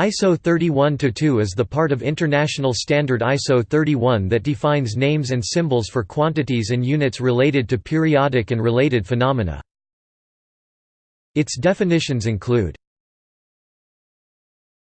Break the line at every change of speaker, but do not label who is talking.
ISO 31-2 is the part of international standard ISO 31 that defines names and symbols for quantities and units related to periodic and related phenomena. Its definitions include